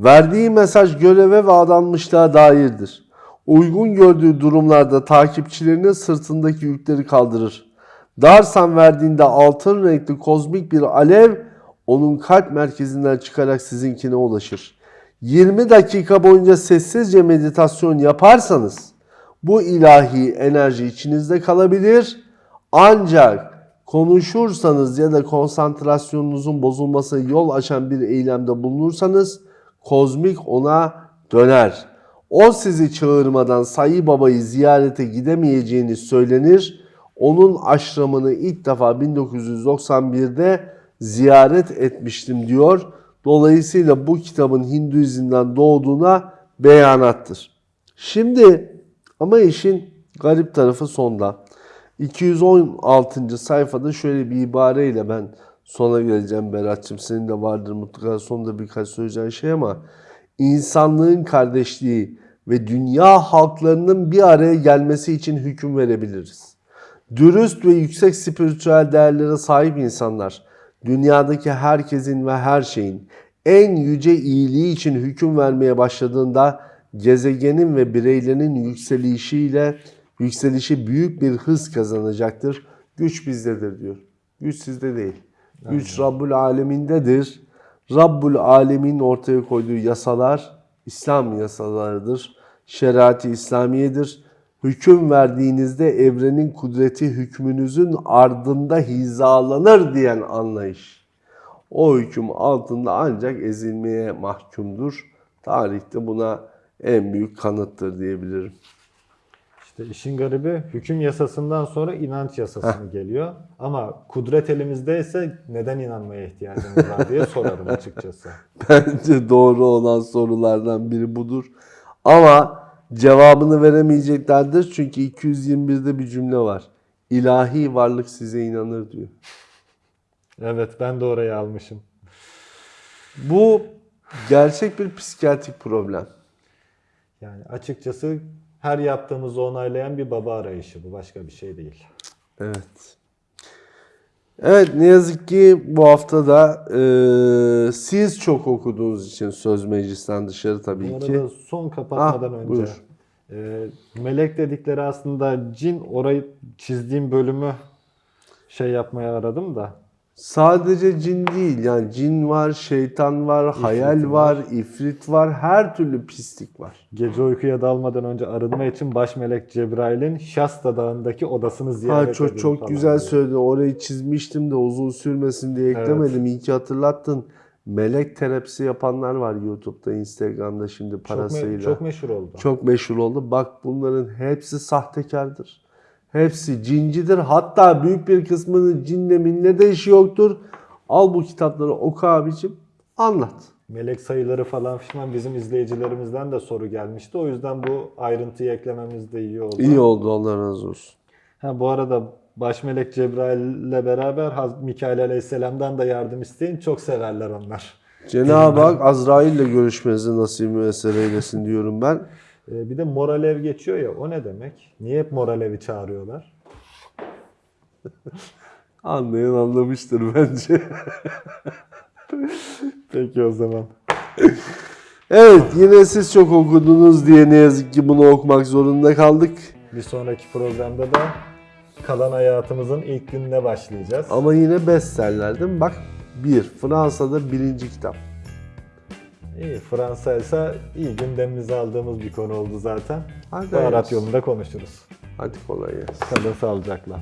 Verdiği mesaj göreve ve adanmışlığa dairdir. Uygun gördüğü durumlarda takipçilerinin sırtındaki yükleri kaldırır. Darsan verdiğinde altın renkli kozmik bir alev onun kalp merkezinden çıkarak sizinkine ulaşır. 20 dakika boyunca sessizce meditasyon yaparsanız bu ilahi enerji içinizde kalabilir. Ancak konuşursanız ya da konsantrasyonunuzun bozulmasına yol açan bir eylemde bulunursanız kozmik ona döner. O sizi çağırmadan Sayı Baba'yı ziyarete gidemeyeceğini söylenir. Onun aşramını ilk defa 1991'de ziyaret etmiştim diyor. Dolayısıyla bu kitabın Hinduizm'den doğduğuna beyanattır. Şimdi ama işin garip tarafı sonda. 216. sayfada şöyle bir ibareyle ben sona geleceğim Berat'cığım. Senin de vardır mutlaka sonunda birkaç söyleyeceğin şey ama insanlığın kardeşliği ve dünya halklarının bir araya gelmesi için hüküm verebiliriz. Dürüst ve yüksek spiritüel değerlere sahip insanlar dünyadaki herkesin ve her şeyin en yüce iyiliği için hüküm vermeye başladığında gezegenin ve bireylerin yükselişiyle yükselişi büyük bir hız kazanacaktır. Güç bizdedir diyor. Güç sizde değil. Güç Rabbul Alemin'dedir. Rabbul Alemin ortaya koyduğu yasalar İslam yasalarıdır. Şeriat-ı İslamiyedir. Hüküm verdiğinizde evrenin kudreti hükmünüzün ardında hizalanır diyen anlayış. O hüküm altında ancak ezilmeye mahkumdur. Tarihte buna en büyük kanıttır diyebilirim. İşte işin garibi hüküm yasasından sonra inanç yasası geliyor. Ama kudret elimizdeyse neden inanmaya ihtiyacımız var diye sorarım açıkçası. Bence doğru olan sorulardan biri budur. Ama cevabını veremeyeceklerdir çünkü 221'de bir cümle var. İlahi varlık size inanır diyor. Evet ben de orayı almışım. Bu gerçek bir psikiyatrik problem. Yani açıkçası her yaptığımızı onaylayan bir baba arayışı bu başka bir şey değil. Evet. Evet ne yazık ki bu hafta da e, siz çok okuduğunuz için söz meclisten dışarı Bu tabii arada ki. son kapatmadan Ah, önce. buyur. e, melek dedikleri aslında cin orayı çizdiğim bölümü şey yapmaya aradım da. Sadece cin değil yani cin var, şeytan var, hayal var, var. ifrit var, her türlü pislik var. Gece uykuya dalmadan önce arınma için baş melek Cebrail'in Şasta Dağı'ndaki odasını ziyaret Ha çok çok güzel diyor. söyledin. Orayı çizmiştim de uzun sürmesin diye eklemedim. İyi ki hatırlattın. Melek terapisi yapanlar var YouTube'da, Instagram'da şimdi Çok, me- parasıyla. çok meşhur oldu. Çok meşhur oldu. Bak bunların hepsi sahtekardır. Hepsi cincidir. Hatta büyük bir kısmının cinle minle de işi yoktur. Al bu kitapları oku abicim. Anlat. Melek sayıları falan fişman bizim izleyicilerimizden de soru gelmişti. O yüzden bu ayrıntıyı eklememiz de iyi oldu. İyi oldu Allah razı olsun. Ha, bu arada baş melek Cebrail ile beraber Haz- Mikail Aleyhisselam'dan da yardım isteyin. Çok severler onlar. Cenab-ı Hak Azrail ile görüşmenizi nasip müessere eylesin diyorum ben. Ee, bir de Moralev geçiyor ya o ne demek? Niye hep Moralev'i çağırıyorlar? Anlayan anlamıştır bence. Peki o zaman. Evet yine siz çok okudunuz diye ne yazık ki bunu okumak zorunda kaldık. Bir sonraki programda da kalan hayatımızın ilk gününe başlayacağız. Ama yine bestseller değil mi? Bak bir Fransa'da birinci kitap. İyi Fransa ise iyi gündemimize aldığımız bir konu oldu zaten. Hadi Baharat yolunda konuşuruz. Hadi kolay gelsin. Kalın sağlıcakla.